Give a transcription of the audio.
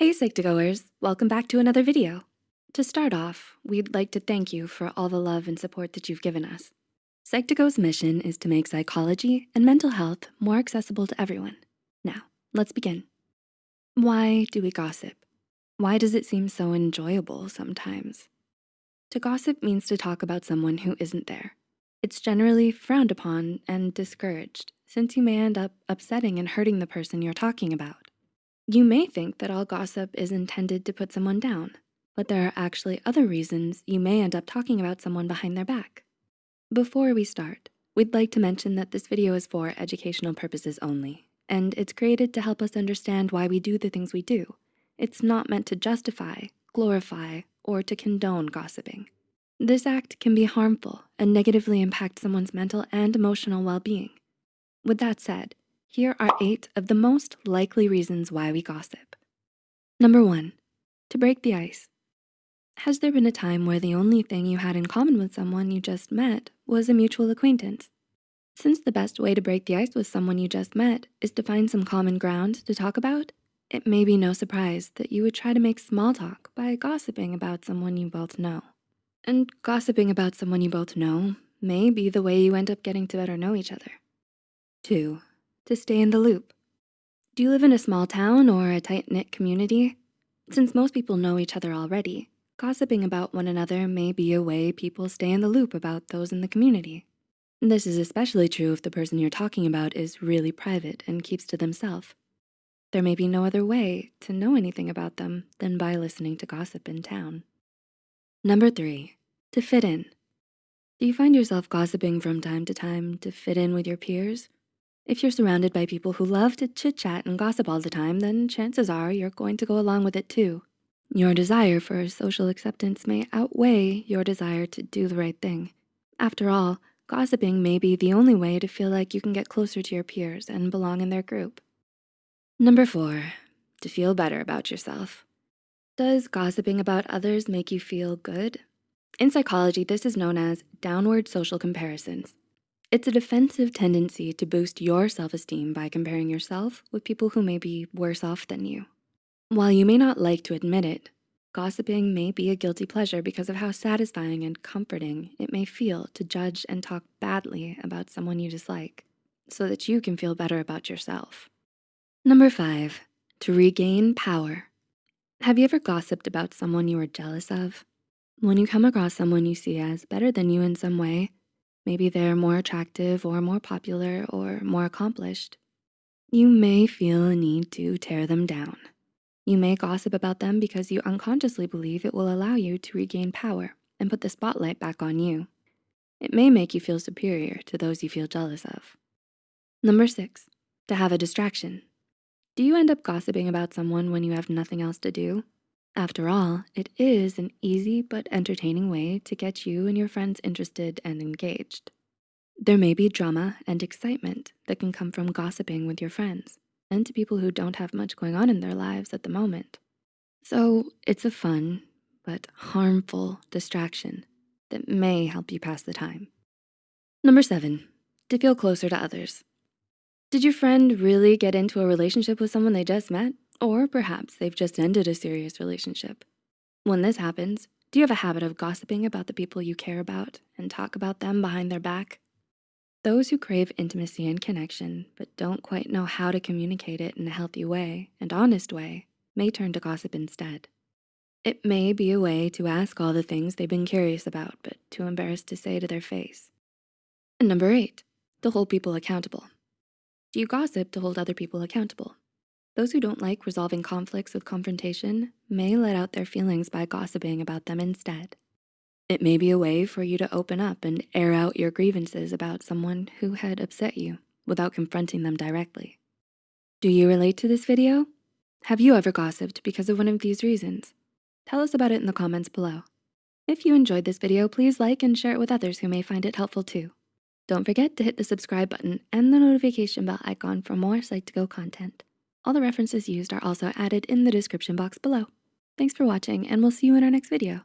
Hey Psych2Goers, welcome back to another video. To start off, we'd like to thank you for all the love and support that you've given us. Psych2Go's mission is to make psychology and mental health more accessible to everyone. Now, let's begin. Why do we gossip? Why does it seem so enjoyable sometimes? To gossip means to talk about someone who isn't there. It's generally frowned upon and discouraged since you may end up upsetting and hurting the person you're talking about. You may think that all gossip is intended to put someone down, but there are actually other reasons you may end up talking about someone behind their back. Before we start, we'd like to mention that this video is for educational purposes only, and it's created to help us understand why we do the things we do. It's not meant to justify, glorify, or to condone gossiping. This act can be harmful and negatively impact someone's mental and emotional well-being. With that said, here are eight of the most likely reasons why we gossip. Number one, to break the ice. Has there been a time where the only thing you had in common with someone you just met was a mutual acquaintance? Since the best way to break the ice with someone you just met is to find some common ground to talk about, it may be no surprise that you would try to make small talk by gossiping about someone you both know. And gossiping about someone you both know may be the way you end up getting to better know each other. Two, to stay in the loop. Do you live in a small town or a tight-knit community? Since most people know each other already, gossiping about one another may be a way people stay in the loop about those in the community. This is especially true if the person you're talking about is really private and keeps to themselves. There may be no other way to know anything about them than by listening to gossip in town. Number three, to fit in. Do you find yourself gossiping from time to time to fit in with your peers? If you're surrounded by people who love to chit chat and gossip all the time, then chances are you're going to go along with it too. Your desire for social acceptance may outweigh your desire to do the right thing. After all, gossiping may be the only way to feel like you can get closer to your peers and belong in their group. Number four, to feel better about yourself. Does gossiping about others make you feel good? In psychology, this is known as downward social comparisons. It's a defensive tendency to boost your self-esteem by comparing yourself with people who may be worse off than you. While you may not like to admit it, gossiping may be a guilty pleasure because of how satisfying and comforting it may feel to judge and talk badly about someone you dislike so that you can feel better about yourself. Number five, to regain power. Have you ever gossiped about someone you were jealous of? When you come across someone you see as better than you in some way, Maybe they're more attractive or more popular or more accomplished. You may feel a need to tear them down. You may gossip about them because you unconsciously believe it will allow you to regain power and put the spotlight back on you. It may make you feel superior to those you feel jealous of. Number six, to have a distraction. Do you end up gossiping about someone when you have nothing else to do? After all, it is an easy but entertaining way to get you and your friends interested and engaged. There may be drama and excitement that can come from gossiping with your friends and to people who don't have much going on in their lives at the moment. So it's a fun but harmful distraction that may help you pass the time. Number seven, to feel closer to others. Did your friend really get into a relationship with someone they just met? Or perhaps they've just ended a serious relationship. When this happens, do you have a habit of gossiping about the people you care about and talk about them behind their back? Those who crave intimacy and connection, but don't quite know how to communicate it in a healthy way and honest way, may turn to gossip instead. It may be a way to ask all the things they've been curious about, but too embarrassed to say to their face. And number eight, to hold people accountable. Do you gossip to hold other people accountable? Those who don't like resolving conflicts with confrontation may let out their feelings by gossiping about them instead. It may be a way for you to open up and air out your grievances about someone who had upset you without confronting them directly. Do you relate to this video? Have you ever gossiped because of one of these reasons? Tell us about it in the comments below. If you enjoyed this video, please like and share it with others who may find it helpful too. Don't forget to hit the subscribe button and the notification bell icon for more Psych2Go content. All the references used are also added in the description box below. Thanks for watching and we'll see you in our next video.